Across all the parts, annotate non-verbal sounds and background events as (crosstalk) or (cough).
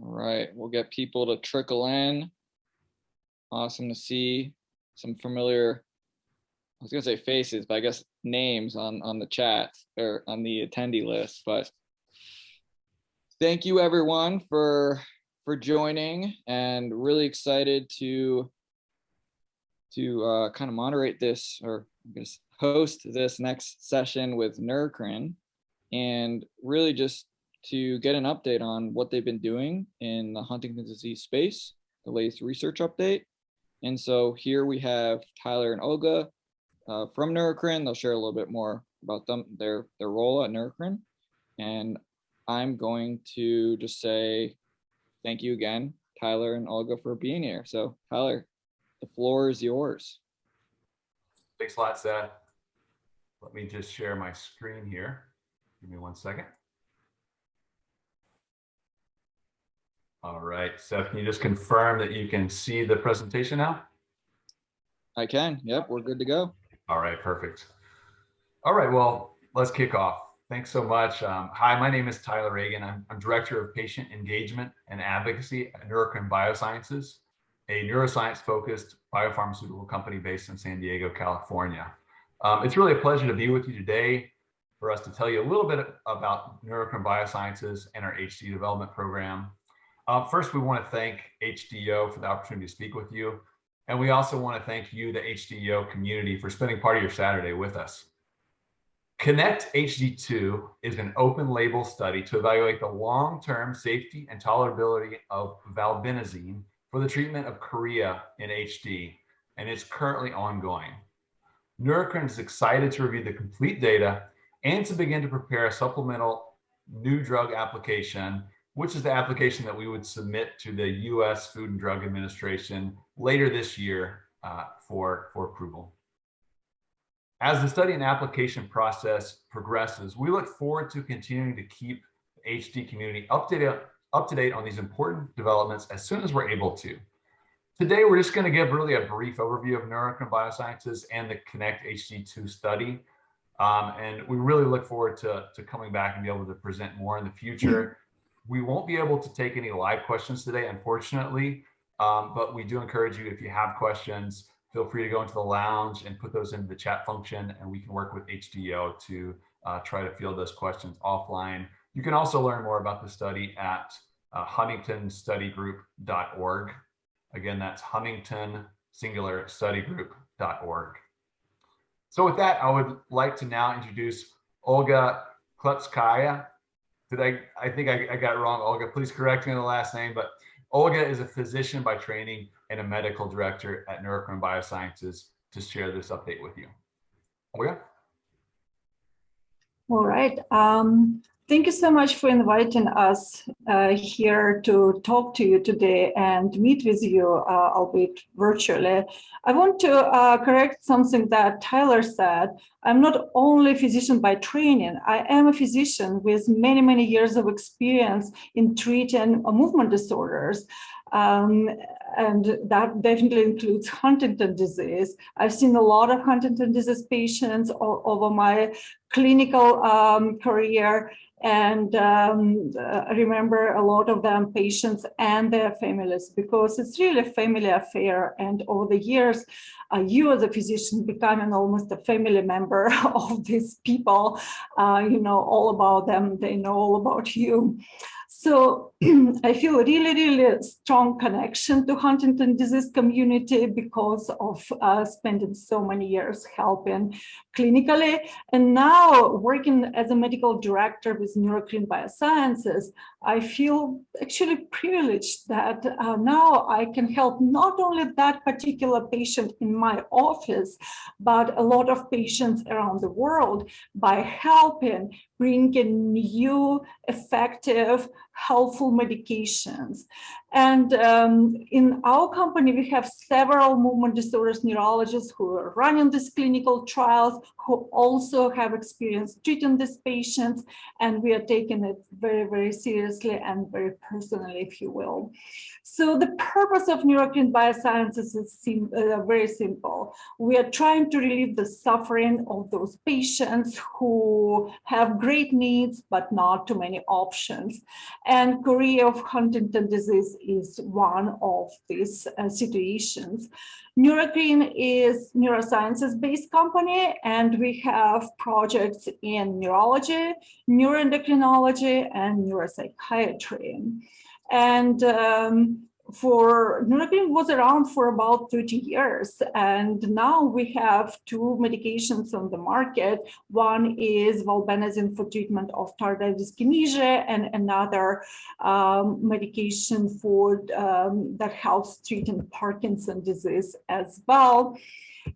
All right, we'll get people to trickle in. Awesome to see some familiar, I was gonna say faces, but I guess names on, on the chat or on the attendee list, but thank you everyone for, for joining and really excited to, to uh, kind of moderate this or host this next session with Neurocrine and really just to get an update on what they've been doing in the Huntington's disease space, the latest research update. And so here we have Tyler and Olga uh, from Neurocrine. They'll share a little bit more about them, their, their role at Neurocrine. And I'm going to just say thank you again, Tyler and Olga, for being here. So Tyler, the floor is yours. Thanks a lot, Seth. Let me just share my screen here. Give me one second. All right, Seth, can you just confirm that you can see the presentation now? I can. Yep, we're good to go. All right, perfect. All right, well, let's kick off. Thanks so much. Um, hi, my name is Tyler Reagan. I'm, I'm, Director of Patient Engagement and Advocacy at Neurocrine Biosciences, a neuroscience-focused biopharmaceutical company based in San Diego, California. Um, it's really a pleasure to be with you today for us to tell you a little bit about Neurocrine Biosciences and our HD development program. Uh, first, we want to thank HDO for the opportunity to speak with you. And we also want to thank you, the HDO community, for spending part of your Saturday with us. KINECT-HD2 is an open label study to evaluate the long-term safety and tolerability of valbenazine for the treatment of chorea in HD, and it's currently ongoing. Neurocrine is excited to review the complete data and to begin to prepare a supplemental new drug application which is the application that we would submit to the U.S. Food and Drug Administration later this year uh, for, for approval. As the study and application process progresses, we look forward to continuing to keep the HD community up to, date, up to date on these important developments as soon as we're able to. Today, we're just going to give really a brief overview of Neurocrine Biosciences and the KINECT-HD2 study. Um, and we really look forward to, to coming back and be able to present more in the future. We won't be able to take any live questions today, unfortunately, um, but we do encourage you, if you have questions, feel free to go into the lounge and put those into the chat function, and we can work with HDO to uh, try to field those questions offline. You can also learn more about the study at uh, huntingtonstudygroup.org. Again, that's Huntington Singular Studygroup.org. So with that, I would like to now introduce Olga Klepskaya, did I, I think I, I got wrong, Olga, please correct me on the last name, but Olga is a physician by training and a medical director at Neurocrine Biosciences to share this update with you. Olga? All right. Um, Thank you so much for inviting us uh, here to talk to you today and meet with you, uh, albeit virtually. I want to uh, correct something that Tyler said. I'm not only a physician by training, I am a physician with many, many years of experience in treating movement disorders. Um, and that definitely includes Huntington disease. I've seen a lot of Huntington disease patients over my clinical um, career. And um, remember a lot of them patients and their families because it's really a family affair. And over the years uh, you as a physician becoming almost a family member (laughs) of these people. Uh, you know all about them. They know all about you so (clears throat) I feel a really, really strong connection to Huntington disease community because of uh, spending so many years helping clinically. And now working as a medical director with Neurocrine Biosciences, I feel actually privileged that uh, now I can help not only that particular patient in my office, but a lot of patients around the world by helping bring in new, effective, helpful medications. And um, in our company, we have several movement disorders neurologists who are running these clinical trials, who also have experience treating these patients. And we are taking it very, very seriously and very personally, if you will. So the purpose of Neurocrine Biosciences is sim uh, very simple. We are trying to relieve the suffering of those patients who have great needs, but not too many options. And Chorea of Huntington disease is one of these uh, situations. Neurocrine is neurosciences-based company, and we have projects in neurology, neuroendocrinology, and neuropsychiatry. And um, for Neurocrine was around for about 30 years and now we have two medications on the market. One is valbenazine for treatment of tardive dyskinesia and another um, medication for um, that helps treating Parkinson disease as well.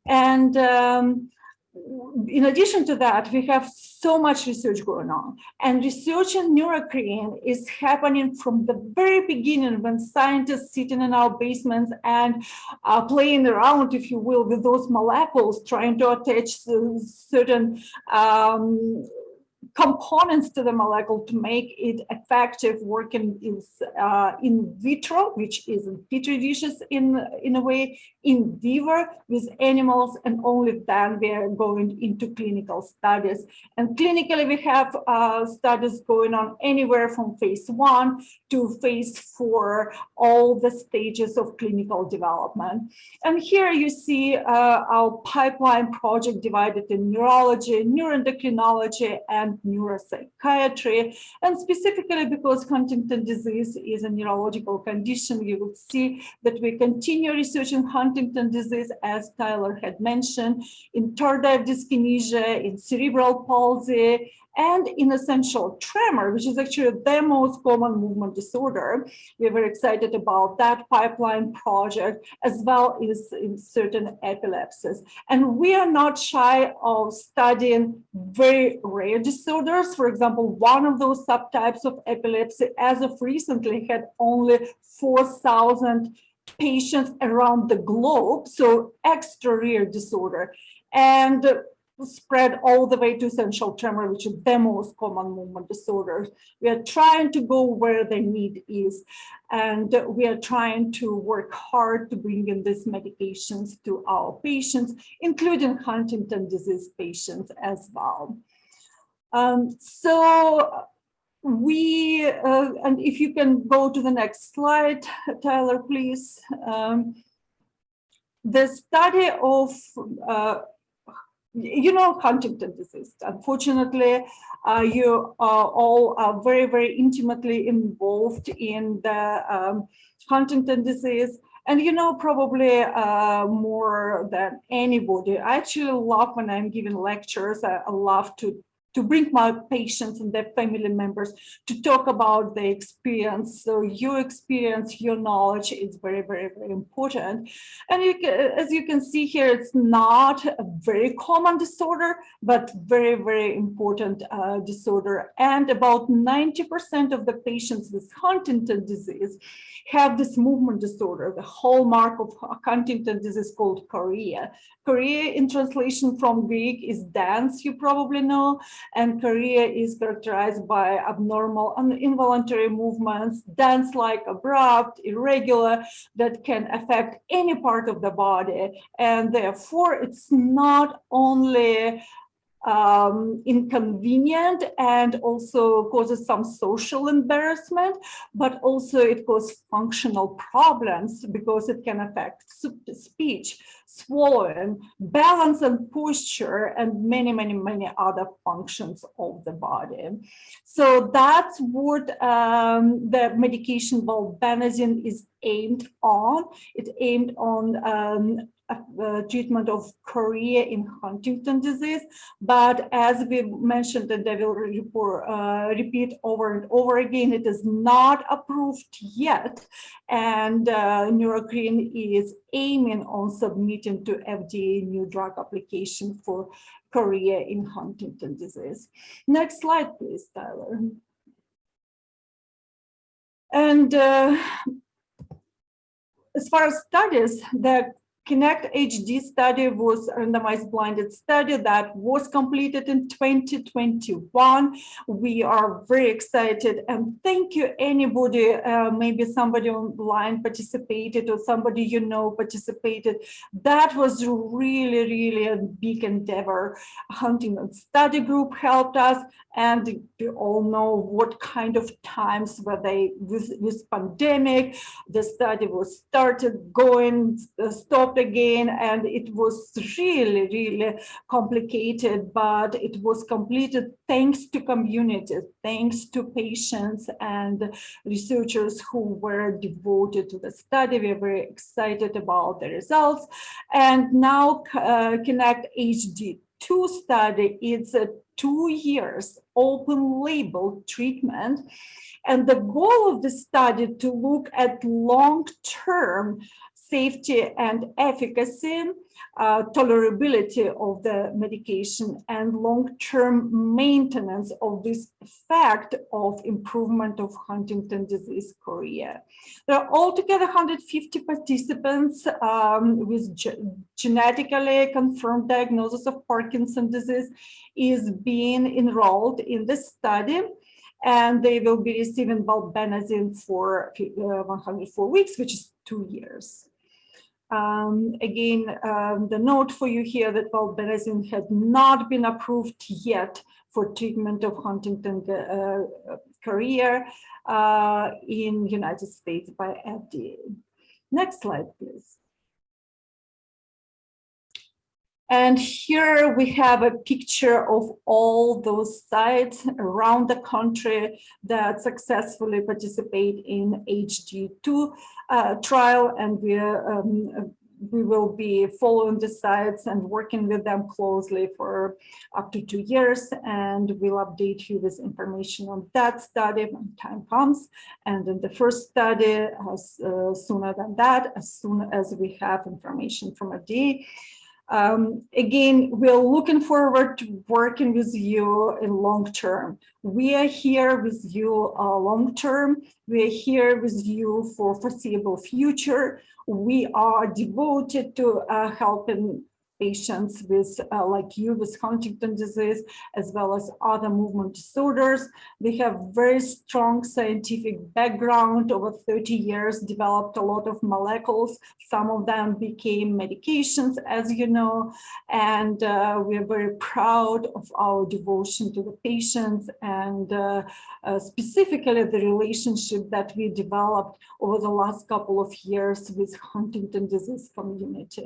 And um, in addition to that, we have so much research going on. And research in neurocrine is happening from the very beginning when scientists sitting in our basements and uh, playing around, if you will, with those molecules, trying to attach certain um, components to the molecule to make it effective working is uh, in vitro, which is in petri dishes in, in a way, in vivo with animals, and only then we are going into clinical studies. And clinically, we have uh, studies going on anywhere from phase one to phase four, all the stages of clinical development. And here you see uh, our pipeline project divided in neurology, neuroendocrinology, and neuropsychiatry. And specifically because Huntington disease is a neurological condition, you will see that we continue researching Huntington disease, as Tyler had mentioned, in tardive dyskinesia, in cerebral palsy, and in essential tremor, which is actually the most common movement disorder. We are very excited about that pipeline project, as well as in certain epilepsies. And we are not shy of studying very rare disorders. For example, one of those subtypes of epilepsy, as of recently, had only 4,000 patients around the globe, so extra rare disorder. And spread all the way to essential tremor, which is the most common movement disorder. We are trying to go where the need is, and we are trying to work hard to bring in these medications to our patients, including Huntington disease patients as well. Um, so we, uh, and if you can go to the next slide, Tyler, please. Um, the study of uh, you know Huntington disease. Unfortunately, uh, you are all are very, very intimately involved in the um, Huntington disease. And you know probably uh, more than anybody. I actually love when I'm giving lectures. I, I love to to bring my patients and their family members to talk about their experience. So your experience, your knowledge is very, very, very important. And you can, as you can see here, it's not a very common disorder, but very, very important uh, disorder. And about 90% of the patients with Huntington disease have this movement disorder, the hallmark of Huntington disease called chorea. Chorea in translation from Greek is dance, you probably know, and chorea is characterized by abnormal and involuntary movements, dance-like, abrupt, irregular, that can affect any part of the body. And therefore, it's not only um, inconvenient and also causes some social embarrassment, but also it causes functional problems because it can affect speech, swallowing, balance and posture, and many, many, many other functions of the body. So that's what um, the medication valbenazine is aimed on. It's aimed on um, uh, treatment of chorea in Huntington disease. But as we mentioned, and I will report, uh, repeat over and over again, it is not approved yet. And uh, Neurocrine is aiming on submitting to FDA new drug application for chorea in Huntington disease. Next slide, please, Tyler. And uh, as far as studies, the KINECT-HD study was a randomized blinded study that was completed in 2021. We are very excited and thank you anybody, uh, maybe somebody online participated or somebody you know participated. That was really, really a big endeavor. Huntington Study Group helped us and we all know what kind of times were they with, this pandemic. The study was started, going, uh, stopped again, and it was really, really complicated, but it was completed thanks to community, thanks to patients and researchers who were devoted to the study. We were very excited about the results. And now uh, Connect HD 2 study, it's a two years open label treatment. And the goal of the study to look at long-term safety and efficacy uh, tolerability of the medication and long-term maintenance of this effect of improvement of Huntington disease chorea. There are altogether 150 participants um, with ge genetically confirmed diagnosis of Parkinson disease is being enrolled in the study and they will be receiving valbenazine for uh, 104 weeks, which is two years. Um, again, um, the note for you here that valbenazine had not been approved yet for treatment of Huntington uh, chorea uh, in United States by FDA. Next slide, please. And here we have a picture of all those sites around the country that successfully participate in HD2 uh, trial. And we, um, we will be following the sites and working with them closely for up to two years. And we'll update you with information on that study when time comes. And in the first study, as uh, sooner than that, as soon as we have information from FDA. Um, again, we're looking forward to working with you in long term. We are here with you uh, long term. We are here with you for foreseeable future. We are devoted to uh, helping patients with, uh, like you, with Huntington disease, as well as other movement disorders. We have very strong scientific background over 30 years, developed a lot of molecules. Some of them became medications, as you know, and uh, we are very proud of our devotion to the patients and uh, uh specifically the relationship that we developed over the last couple of years with Huntington disease community.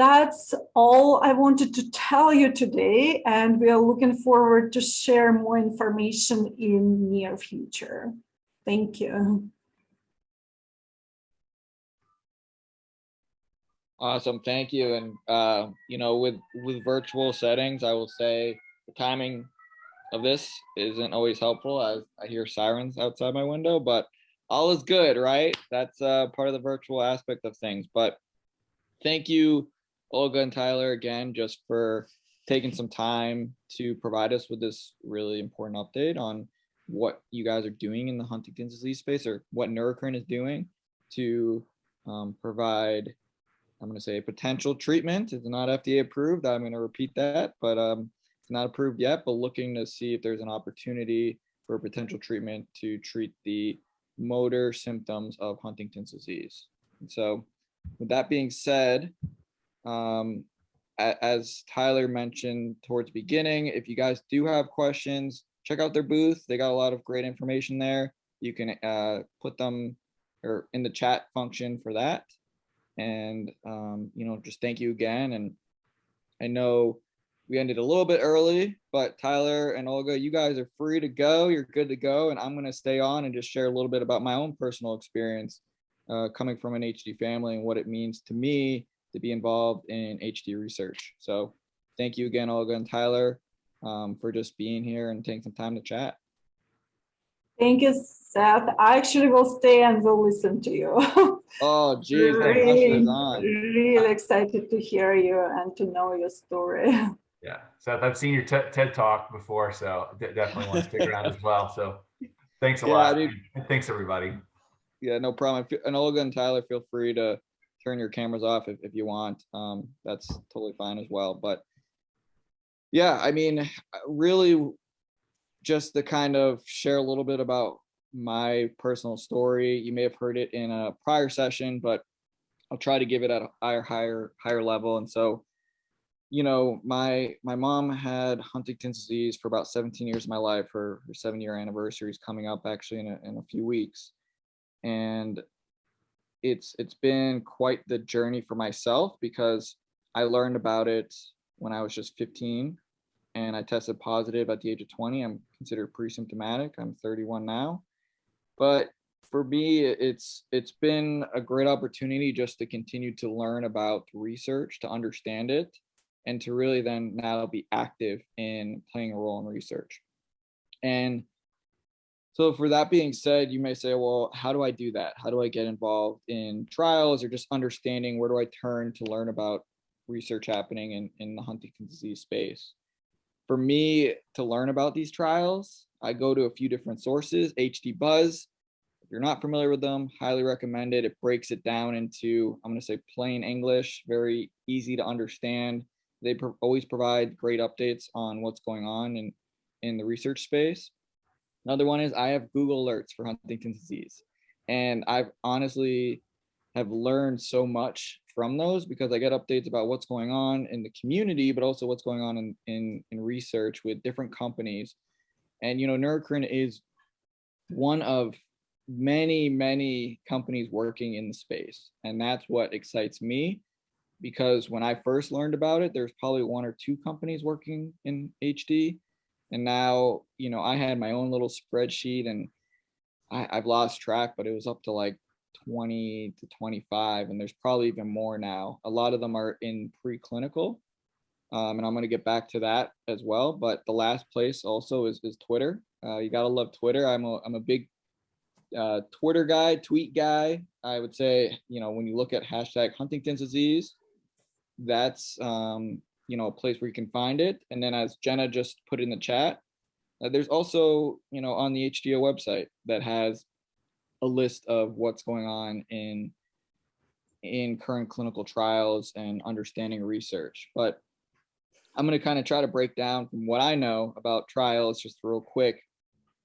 That's all I wanted to tell you today, and we are looking forward to share more information in near future. Thank you. Awesome, thank you. And uh, you know, with with virtual settings, I will say the timing of this isn't always helpful as I hear sirens outside my window, but all is good, right? That's uh, part of the virtual aspect of things. But thank you Olga and Tyler again, just for taking some time to provide us with this really important update on what you guys are doing in the Huntington's disease space or what Neurocrine is doing to um, provide, I'm going to say potential treatment. It's not FDA approved. I'm going to repeat that, but um, it's not approved yet, but looking to see if there's an opportunity for potential treatment to treat the motor symptoms of Huntington's disease. And so with that being said, um, as Tyler mentioned towards the beginning, if you guys do have questions, check out their booth. They got a lot of great information there. You can uh, put them or in the chat function for that. And, um, you know, just thank you again. And I know we ended a little bit early, but Tyler and Olga, you guys are free to go. You're good to go. And I'm going to stay on and just share a little bit about my own personal experience uh, coming from an HD family and what it means to me to be involved in HD research. So thank you again, Olga and Tyler, um, for just being here and taking some time to chat. Thank you, Seth. I actually will stay and will listen to you. (laughs) oh, geez, really, really excited to hear you and to know your story. (laughs) Yeah, Seth, I've seen your TED talk before, so definitely want to stick around as well. So thanks a yeah, lot. Dude. Thanks, everybody. Yeah, no problem. And Olga and Tyler, feel free to turn your cameras off if, if you want. Um, that's totally fine as well. But yeah, I mean, really just to kind of share a little bit about my personal story. You may have heard it in a prior session, but I'll try to give it at a higher, higher, higher level. And so, you know, my my mom had Huntington's disease for about 17 years of my life. Her her seven year anniversary is coming up actually in a, in a few weeks, and it's it's been quite the journey for myself because I learned about it when I was just 15 and I tested positive at the age of 20. I'm considered pre-symptomatic. I'm 31 now. But for me, it's it's been a great opportunity just to continue to learn about research, to understand it, and to really then now be active in playing a role in research. And so for that being said, you may say, well, how do I do that? How do I get involved in trials or just understanding where do I turn to learn about research happening in, in the Huntington's disease space? For me to learn about these trials, I go to a few different sources, HD Buzz. If you're not familiar with them, highly recommend it. It breaks it down into, I'm gonna say plain English, very easy to understand. They pro always provide great updates on what's going on in, in the research space. Another one is I have Google alerts for Huntington's disease. And I've honestly have learned so much from those because I get updates about what's going on in the community, but also what's going on in, in, in research with different companies. And, you know, Neurocrine is one of many, many companies working in the space. And that's what excites me because when I first learned about it, there's probably one or two companies working in HD. And now, you know, I had my own little spreadsheet and I, I've lost track, but it was up to like 20 to 25, and there's probably even more now. A lot of them are in preclinical, um, and I'm going to get back to that as well. But the last place also is, is Twitter. Uh, you got to love Twitter. I'm a, I'm a big uh, Twitter guy, tweet guy. I would say, you know, when you look at hashtag Huntington's disease, that's, um, you know, a place where you can find it. And then as Jenna just put in the chat, uh, there's also, you know, on the HDO website that has a list of what's going on in in current clinical trials and understanding research. But I'm going to kind of try to break down from what I know about trials just real quick.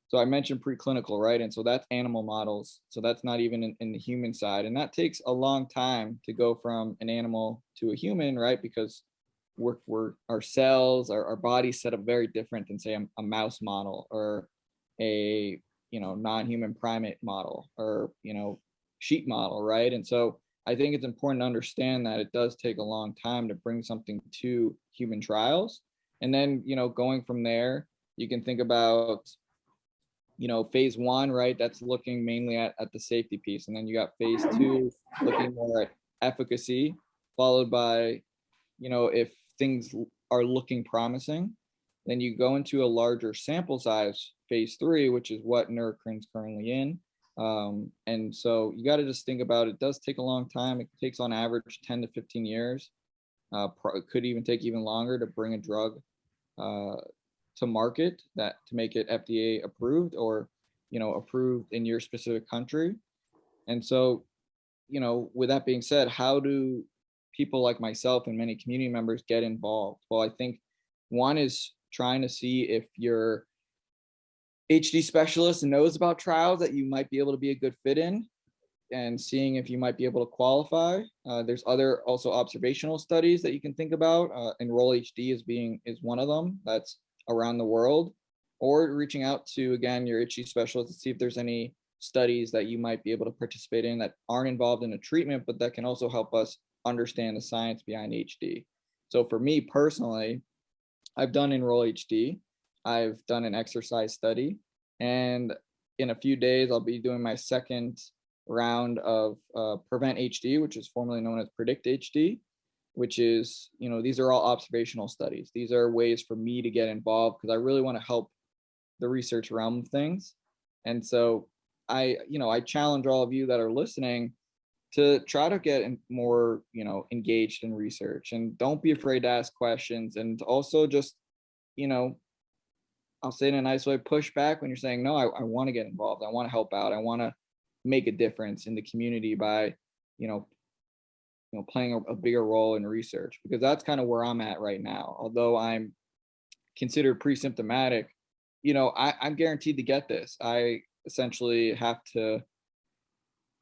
So I mentioned preclinical, right? And so that's animal models. So that's not even in, in, the human side. And that takes a long time to go from an animal to a human, right? Because we're, we're our cells, our, our bodies set up very different than say a, a mouse model or a you know non-human primate model or you know sheep model right? And so i think it's important to understand that it does take a long time to bring something to human trials. And then you know going from there you can think about you know phase one right? That's looking mainly at, at the safety piece. And then you got phase two looking more at efficacy followed by you know if things are looking promising then you go into a larger sample size phase three, which is what Neurocrine's currently in. Um, and so you got to just think about it does take a long time. It takes on average 10 to 15 years. Uh, it could even take even longer to bring a drug uh, to market that to make it FDA approved or you know approved in your specific country. And so, you know, with that being said, how do people like myself and many community members get involved? Well, I think one is trying to see if your HD specialist knows about trials that you might be able to be a good fit in and seeing if you might be able to qualify. Uh, there's other also observational studies that you can think about. Uh, Enroll HD is being is one of them that's around the world or reaching out to again your HD specialist to see if there's any studies that you might be able to participate in that aren't involved in a treatment, but that can also help us understand the science behind HD. So for me personally, I've done Enroll HD. I've done an exercise study, and in a few days, I'll be doing my second round of uh, Prevent HD, which is formerly known as Predict HD, which is, you know, these are all observational studies. These are ways for me to get involved because I really want to help the research realm of things. And so I, you know, I challenge all of you that are listening to try to get more, you know, engaged in research and don't be afraid to ask questions and also just, you know, I'll say in a nice way, push back when you're saying, no, I, I want to get involved. I want to help out. I want to make a difference in the community by, you know, you know, playing a, a bigger role in research because that's kind of where I'm at right now. Although I'm considered pre-symptomatic, you know, I, I'm guaranteed to get this. I essentially have to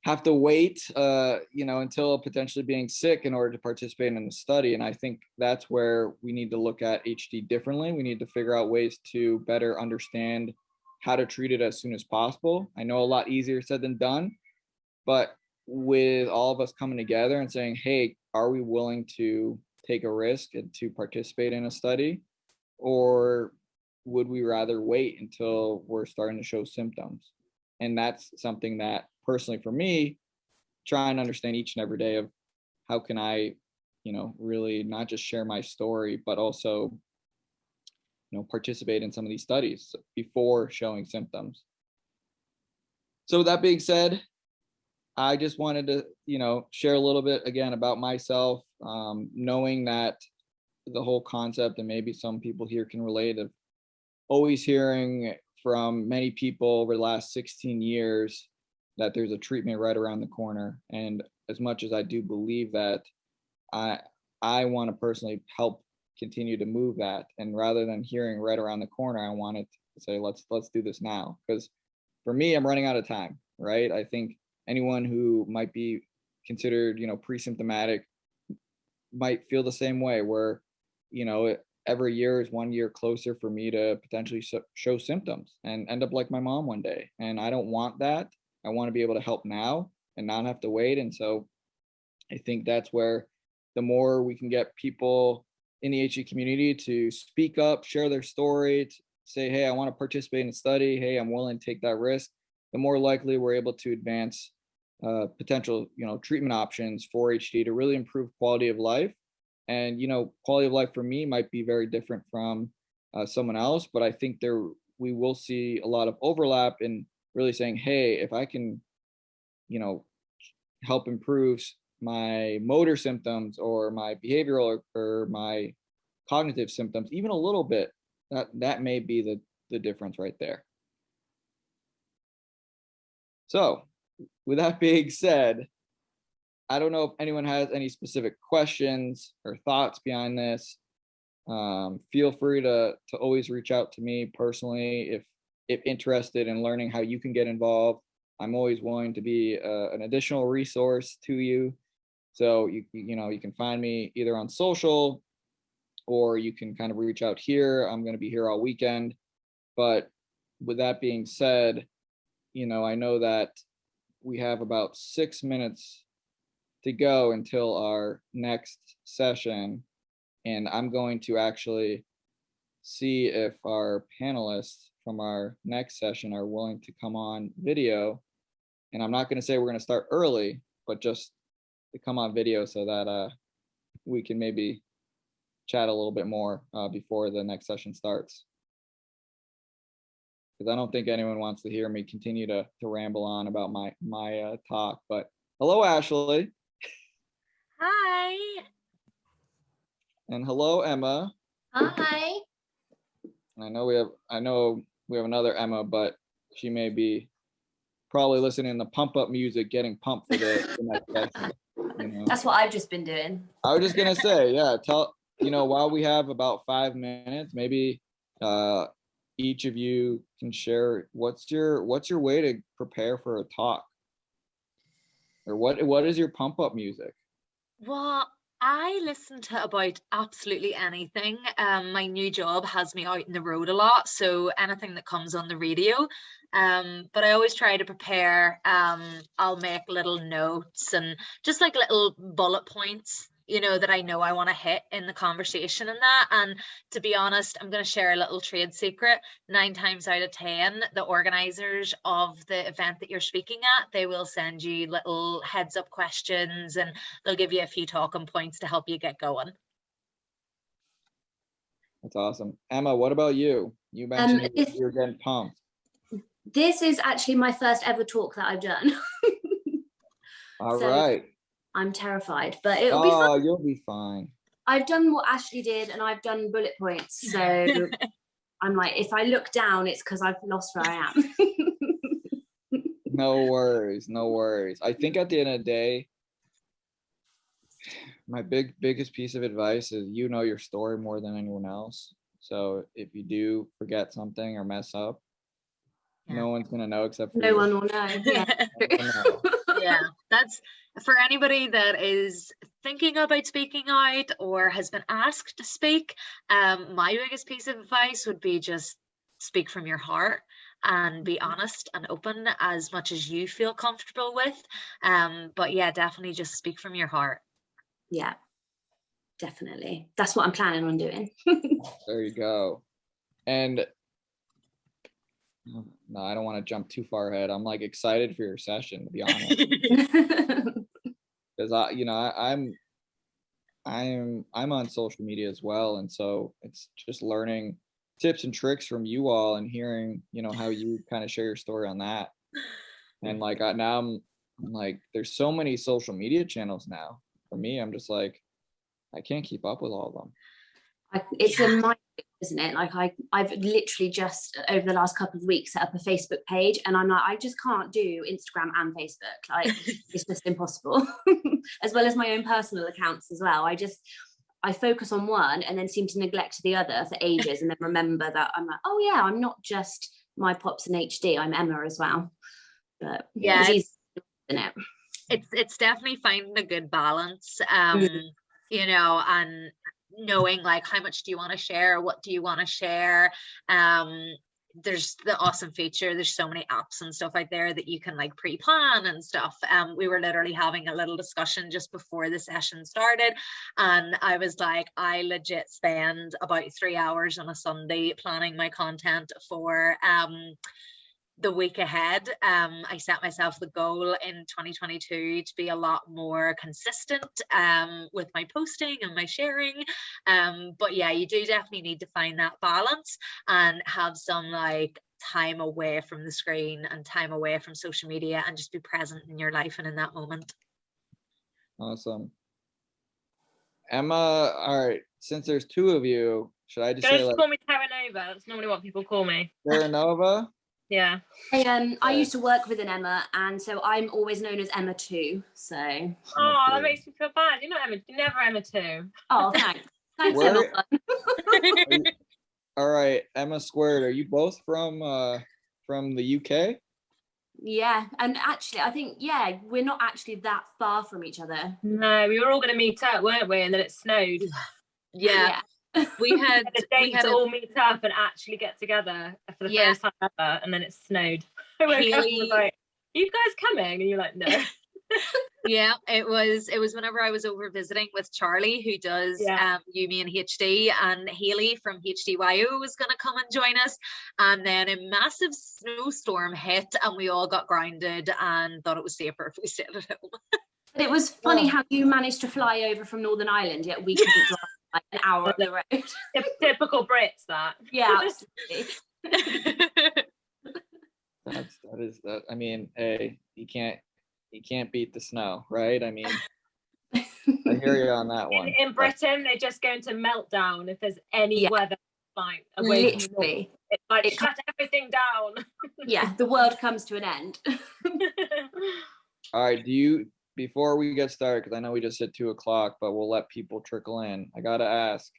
have to wait, uh, you know, until potentially being sick in order to participate in the study. And I think that's where we need to look at HD differently. We need to figure out ways to better understand how to treat it as soon as possible. I know a lot easier said than done, but with all of us coming together and saying, hey, are we willing to take a risk and to participate in a study? Or would we rather wait until we're starting to show symptoms? And that's something that personally for me, try and understand each and every day of how can I, you know, really not just share my story, but also, you know, participate in some of these studies before showing symptoms. So with that being said, I just wanted to, you know, share a little bit again about myself, um, knowing that the whole concept and maybe some people here can relate of always hearing from many people over the last 16 years that there's a treatment right around the corner. And as much as I do believe that, I I want to personally help continue to move that. And rather than hearing right around the corner, I wanted to say let's let's do this now. Because for me, I'm running out of time, right? I think anyone who might be considered, you know, pre-symptomatic might feel the same way where, you know, every year is one year closer for me to potentially show symptoms and end up like my mom one day. And I don't want that. I want to be able to help now and not have to wait. And so I think that's where the more we can get people in the HD community to speak up, share their story, say, hey, I want to participate in a study. Hey, I'm willing to take that risk. The more likely we're able to advance uh, potential, you know, treatment options for HD to really improve quality of life. And you know, quality of life for me might be very different from uh, someone else, but I think there we will see a lot of overlap in really saying, hey, if I can, you know, help improve my motor symptoms or my behavioral or, or my cognitive symptoms, even a little bit, that that may be the the difference right there. So with that being said, I don't know if anyone has any specific questions or thoughts behind this. Um, feel free to to always reach out to me personally if if interested in learning how you can get involved, I'm always willing to be uh, an additional resource to you. So you you know you can find me either on social, or you can kind of reach out here. I'm going to be here all weekend. But with that being said, you know I know that we have about six minutes to go until our next session, and I'm going to actually see if our panelists from our next session are willing to come on video. And I'm not going to say we're going to start early, but just to come on video so that uh, we can maybe chat a little bit more uh, before the next session starts. Because I don't think anyone wants to hear me continue to, to ramble on about my, my uh, talk. But hello, Ashley. Hi. And hello, Emma. Hi. I know we have, I know we have another Emma, but she may be probably listening to pump up music, getting pumped for the, the next session. You know? That's what I've just been doing. I was just gonna say, yeah, tell you know, while we have about five minutes, maybe uh each of you can share what's your what's your way to prepare for a talk? Or what what is your pump up music? Well, I listen to about absolutely anything. Um, my new job has me out in the road a lot, so anything that comes on the radio. Um, but I always try to prepare. Um, I'll make little notes and just like little bullet points you know that I know I want to hit in the conversation and that and to be honest I'm going to share a little trade secret. 9 times out of 10 the organizers of the event that you're speaking at they will send you little heads up questions and they'll give you a few talking points to help you get going. That's awesome. Emma what about you? You um, mentioned um, if, you're getting pumped. This is actually my first ever talk that I've done. (laughs) All so, right. I'm terrified, but it'll oh, be fine. Oh, you'll be fine. I've done what Ashley did and I've done bullet points. So (laughs) I'm like, if I look down, it's because I've lost where I am. (laughs) no worries, no worries. I think at the end of the day, my big biggest piece of advice is you know your story more than anyone else. So if you do forget something or mess up, Yeah. no one's gonna know except for No you. one will know. (laughs) Yeah. No one will know. yeah, that's for anybody that is thinking about speaking out or has been asked to speak. Um, my biggest piece of advice would be just speak from your heart and be honest and open as much as you feel comfortable with. Um, but yeah, definitely just speak from your heart. yeah. Definitely. That's what I'm planning on doing. (laughs) There you go. And no, I don't want to jump too far ahead. I'm like excited for your session to be honest. (laughs) because I, you know, I, I'm, I'm, I'm on social media as well, and so it's just learning tips and tricks from you all and hearing, you know, how you kind of share your story on that. And like I, now, I'm, I'm like, there's so many social media channels now. For me, I'm just like, I can't keep up with all of them. It's a mind, isn't it? Like I, I've literally just over the last couple of weeks set up a Facebook page, and I'm like, I just can't do Instagram and Facebook. Like (laughs) it's just impossible. (laughs) as well as my own personal accounts as well. I just I focus on one and then seem to neglect the other for ages, and then remember that I'm like, oh yeah, I'm not just my pops in HD. I'm Emma as well. But Yeah, it's it's- easy, isn't it? it's it's definitely finding a good balance um you know and knowing like how much do you want to share? What do you want to share? Um there's the awesome feature there's so many apps and stuff out there that you can like pre-plan and stuff. Um we were literally having a little discussion just before the session started and i was like i legit spend about three hours on a sunday planning my content for um the week ahead. Um, I set myself the goal in 2022 to be a lot more consistent um, with my posting and my sharing. Um, but yeah, you do definitely need to find that balance and have some like time away from the screen and time away from social media and just be present in your life and in that moment. Awesome. Emma, all right. Since there's two of you, should I just Don't say like call me Terra Nova. That's normally what people call me. Terra Nova? Yeah. I um I used to work with an Emma, and so I'm always known as Emma too. So Oh, that makes me feel bad. You're not Emma. You're never Emma too. oh thanks. (laughs) Thanks, Emma. Are you- all right, Emma Squared. Are you both from uh from the UK? Yeah, and actually, I think yeah, we're not actually that far from each other. No, we were all going to meet up, weren't we? And then it snowed. (sighs) Yeah, we (laughs) had The we had to a- all meet up and actually get together for the Yeah. first time ever, and then it snowed. (laughs) I woke up and Haley- like, "Are you guys coming?" And you're like, "No." (laughs) yeah it was it was whenever i was over visiting with charlie who does Yeah. um Yumi and hd and haley from hdyo was going to come and join us and then a massive snowstorm hit and we all got grounded and thought it was safer if we stayed at home But it was funny Oh. how you managed to fly over from Northern Ireland, yet we couldn't drive like an hour up the road. Typical Brits, that. (laughs) yeah, absolutely. (laughs) That's that is that. I mean, hey, you can't you can't beat the snow, right? I mean, (laughs) I hear you on that one. In, in but- Britain, they just go into meltdown if there's any Yeah. weather like away from the north. Literally, It's like It shut everything down. yeah, the world comes to an end. All right, do you before we get started? Because I know we just hit two o'clock, but we'll let people trickle in. I gotta ask,